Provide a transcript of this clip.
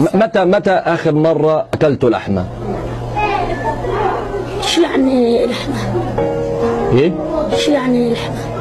متى متى آخر مرة أكلت لحمة؟ شو يعني لحمة إيه؟ شو يعني لحمة